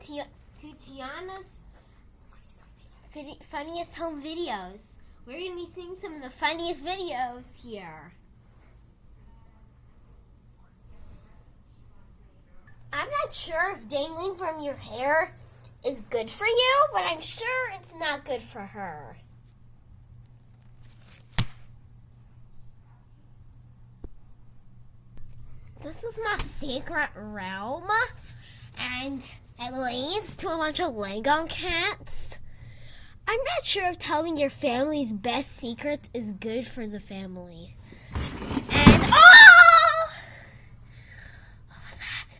to, to Tiana's funniest home videos. We're going to be seeing some of the funniest videos here. I'm not sure if dangling from your hair is good for you, but I'm sure it's not good for her. This is my secret realm, and it leads to a bunch of Lego cats. I'm not sure if telling your family's best secrets is good for the family. And oh! What was that?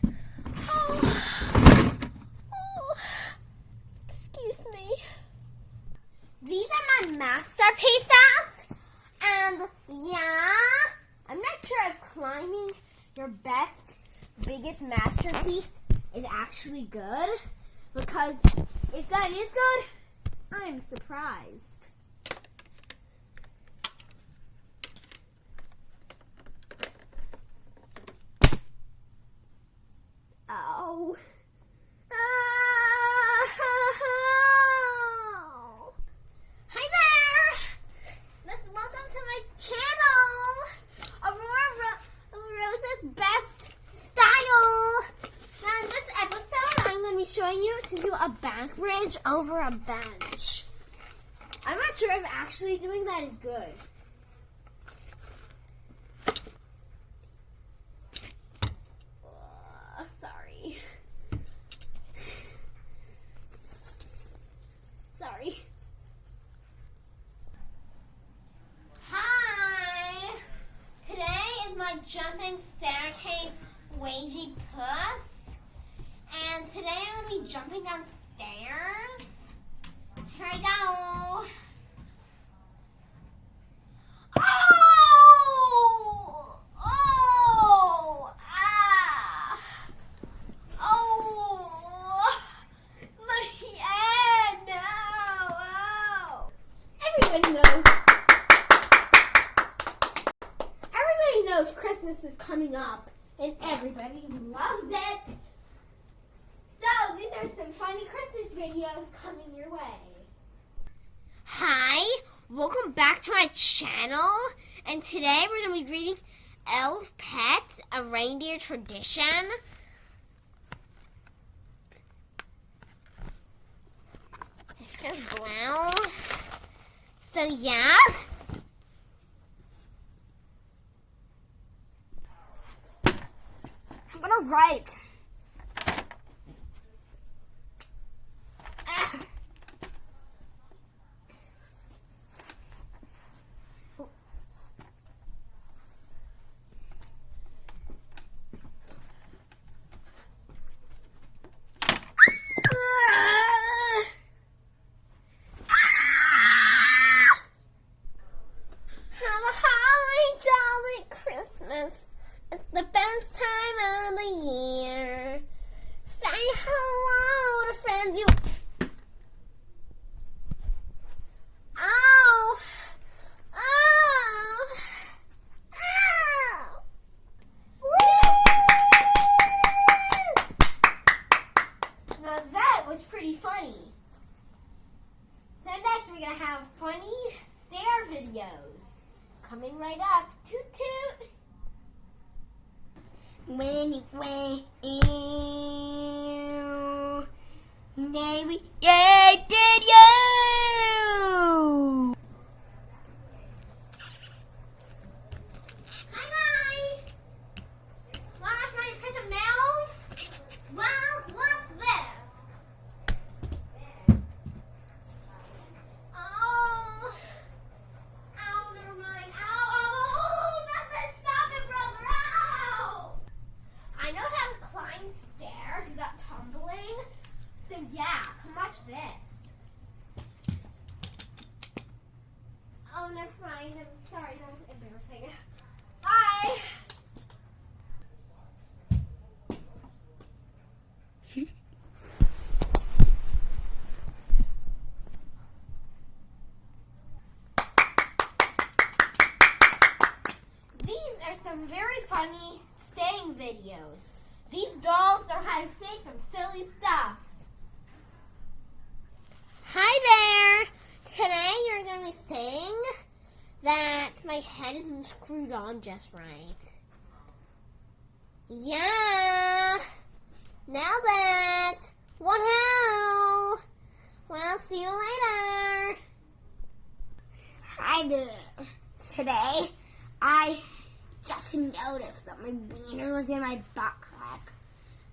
Oh. Oh. Excuse me. These are my masterpieces, and yeah, I'm not sure if climbing your best, biggest masterpiece is actually good. Because if that is good, I'm surprised. Oh. Oh. Hi there! Let's welcome to my channel, Aurora Ro- Rosa's Best Style. Now in this episode, I'm going to be showing you to do a back bridge over a bench. I'm not sure if actually doing that is good. Sorry. Sorry. Hi! Today is my jumping staircase wavy puss. And today I'm going to be jumping downstairs. Here I go. Oh! Oh! Ah! Oh! The end! Oh! Oh! Everybody knows. Everybody knows Christmas is coming up, and everybody loves it. So these are some funny Christmas videos coming your way. Hi, welcome back to my channel, and today we're going to be reading Elf Pet, a reindeer tradition. It's so brown. So yeah. I'm gonna write. Ah. Have a holly jolly Christmas. It's the best time of the year. Say hello to friends you. Ow! Ow! Ow! Woo! Now that was pretty funny. So next we're gonna have funny stair videos coming right up. Toot toot. When went in, maybe yeah, did you? Watch this. Oh, never mind. I'm sorry. That was embarrassing. Bye. These are some very funny saying videos. These dolls are how to say my head isn't screwed on just right. Yeah. Now that. Woohoo! Well, see you later. Hi there. Today, I just noticed that my wiener was in my butt crack.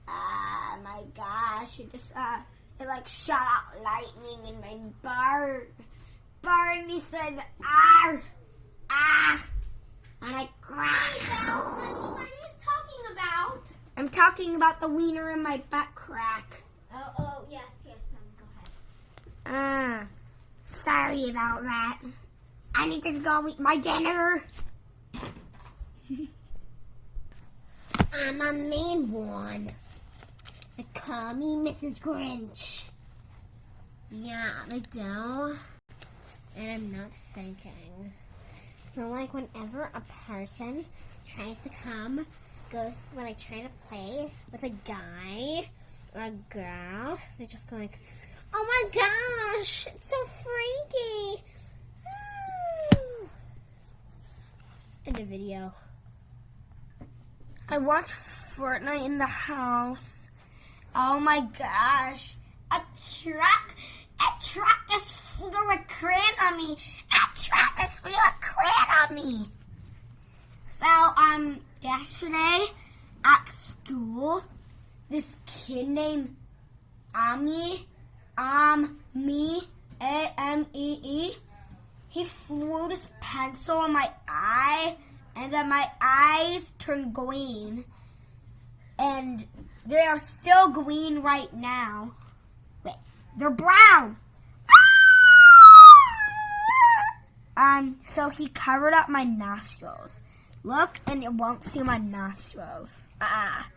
Ah, my gosh, it just, uh, it like shot out lightning in my bar. Barney said, ah, ah, and I cracked. What are you talking about? I'm talking about the wiener in my butt crack. Oh, oh, yes, yes, um, go ahead. Ah, sorry about that. I need to go eat my dinner. I'm a mean one. They call me Mrs. Grinch. Yeah, they do. And I'm not thinking. So, like, whenever a person tries to come, goes when I try to play with a guy or a girl, they just go like, "Oh my gosh, it's so freaky." End of video. I watch Fortnite in the house. Oh my gosh. A truck, a truck just flew a crane on me. A truck just flew a me. So, um, yesterday at school, this kid named Ami, um, me, A M E E, he flew this pencil on my eye, and then my eyes turned green. And they are still green right now. Wait, they're brown. So he covered up my nostrils. Look, and it won't see my nostrils. Ah.